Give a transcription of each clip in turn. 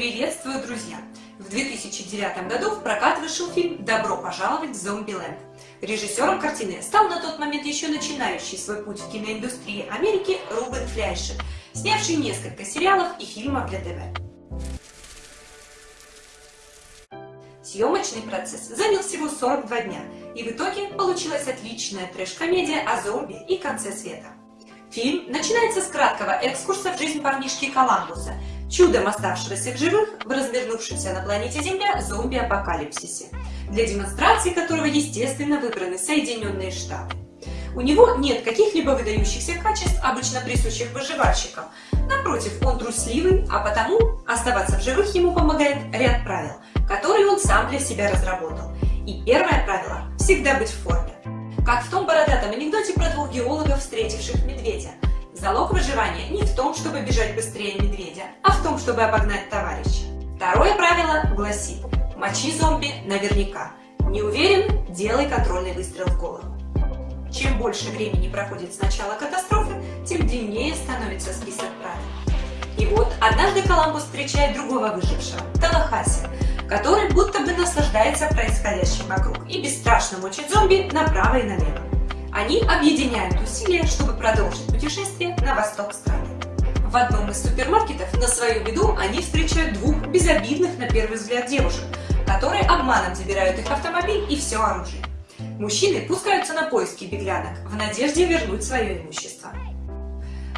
Приветствую, друзья! В 2009 году в прокат вышел фильм «Добро пожаловать в Зомбиленд». Режиссером картины стал на тот момент еще начинающий свой путь в киноиндустрии Америки Рубен Фляйшер, снявший несколько сериалов и фильмов для ТВ. Съемочный процесс занял всего 42 дня, и в итоге получилась отличная трэш-комедия о зомби и конце света. Фильм начинается с краткого экскурса в жизнь парнишки Коламбуса, чудом оставшегося в живых в развернувшемся на планете Земля зомби-апокалипсисе, для демонстрации которого, естественно, выбраны Соединенные Штаты. У него нет каких-либо выдающихся качеств, обычно присущих выживальщикам. Напротив, он трусливый, а потому оставаться в живых ему помогает ряд правил, которые он сам для себя разработал. И первое правило – всегда быть в форме. Как в том бородатом анекдоте про двух геологов, встретивших медведя. Залог выживания не в том, чтобы бежать быстрее медведя, том, чтобы обогнать товарища. Второе правило гласит – мочи зомби наверняка. Не уверен – делай контрольный выстрел в голову. Чем больше времени проходит с начала катастрофы, тем длиннее становится список правил. И вот однажды Коламбус встречает другого выжившего, Талахаси, который будто бы наслаждается происходящим вокруг и бесстрашно мочит зомби направо и налево. Они объединяют усилия, чтобы продолжить путешествие на восток страны. В одном из супермаркетов на свою беду они встречают двух безобидных на первый взгляд девушек, которые обманом забирают их автомобиль и все оружие. Мужчины пускаются на поиски беглянок в надежде вернуть свое имущество.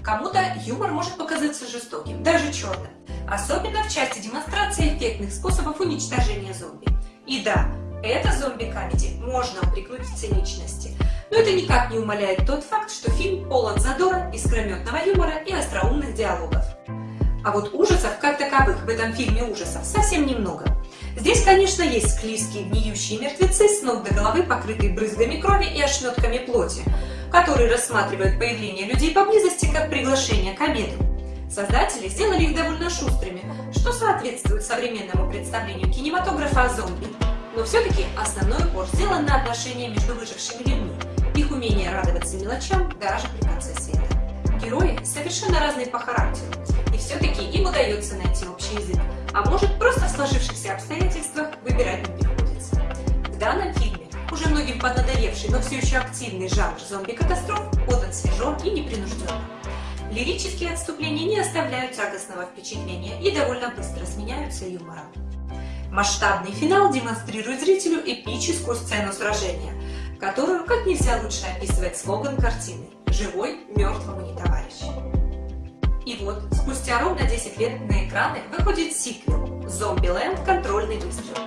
Кому-то юмор может показаться жестоким, даже черным, особенно в части демонстрации эффектных способов уничтожения зомби. И да, это зомби-камеди можно упрекнуть в циничности, но это никак не умаляет тот факт, что фильм полон задора, искрометного юмора и остроумных диалогов. А вот ужасов как таковых в этом фильме ужасов совсем немного. Здесь, конечно, есть склизкие гниющие мертвецы с ног до головы, покрытые брызгами крови и ошметками плоти, которые рассматривают появление людей поблизости как приглашение к обеду. Создатели сделали их довольно шустрыми, что соответствует современному представлению кинематографа о зомби. Но все-таки основной упор сделан на отношения между выжившими людьми, умение радоваться мелочам даже при конце света. Герои совершенно разные по характеру, и все-таки им удается найти общий язык, а может просто в сложившихся обстоятельствах выбирать не приходится. В данном фильме уже многим поднадоевший, но все еще активный жанр зомби-катастроф подан свежо и непринужденно. Лирические отступления не оставляют тягостного впечатления и довольно быстро сменяются юмором. Масштабный финал демонстрирует зрителю эпическую сцену сражения, которую как нельзя лучше описывает слоган картины «Живой мертвому не товарищ». И вот, спустя ровно 10 лет на экраны выходит сиквел «Зомбиленд. Контрольный выстрел»,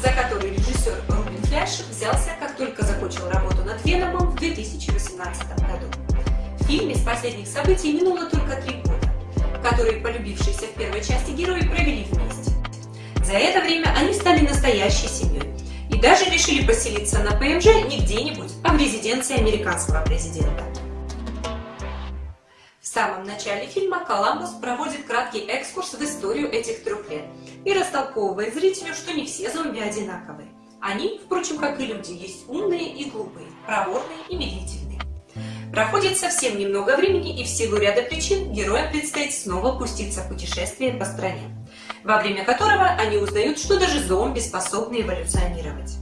за который режиссер Рубин Фляш взялся, как только закончил работу над Веномом в 2018 году. В фильме с последних событий минуло только три года, которые полюбившиеся в первой части герои провели вместе. За это время они стали настоящей семьей и даже решили поселиться на ПМЖ не где-нибудь, а в резиденции американского президента. В самом начале фильма Коламбус проводит краткий экскурс в историю этих трех лет и растолковывает зрителю, что не все зомби одинаковые. Они, впрочем, как и люди, есть умные и глупые, проворные и медлительные. Проходит совсем немного времени, и в силу ряда причин героям предстоит снова пуститься в путешествие по стране, во время которого они узнают, что даже зомби способны эволюционировать.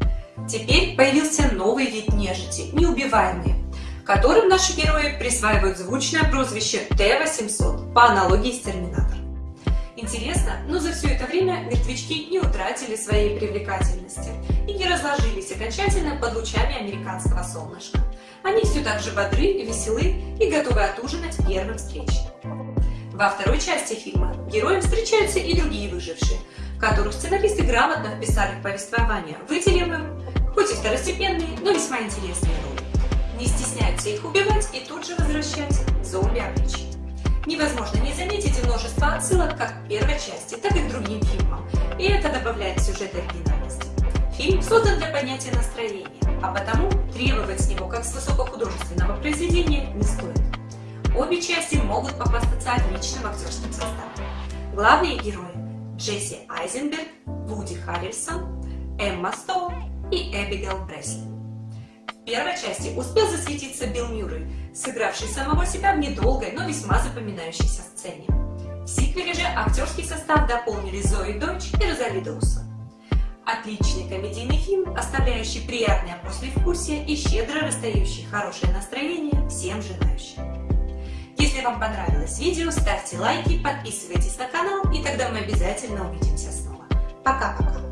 Теперь появился новый вид нежити – неубиваемые, которым наши герои присваивают звучное прозвище Т-800 по аналогии с Терминатор. Интересно, но за все это время мертвячки не утратили своей привлекательности окончательно под лучами американского солнышка. Они все так же бодры, веселы и готовы отужинать первым встречным. Во второй части фильма героям встречаются и другие выжившие, которых сценаристы грамотно вписали в повествование, выделив им, хоть и второстепенные, но весьма интересные роли не стесняются их убивать и тут же возвращать зомби-обличие. Невозможно не заметить множество отсылок как к первой части, так и к другим фильмам, и это добавляет сюжет оригинальности. Фильм создан для понятия настроения, а потому требовать с него как с высокохудожественного произведения не стоит. Обе части могут похвастаться отличным актерским составом. Главные герои – Джесси Айзенберг, Вуди Харрельсон, Эмма Стоун и Эбигейл Бресли. В первой части успел засветиться Билл Мюррей, сыгравший самого себя в недолгой, но весьма запоминающейся сцене. В сиквеле же актерский состав дополнили Зои Дойч и Розали Доусон. Отличный комедийный фильм, оставляющий приятное послевкусие и щедро расстающий хорошее настроение всем желающим. Если вам понравилось видео, ставьте лайки, подписывайтесь на канал, и тогда мы обязательно увидимся снова. Пока-пока!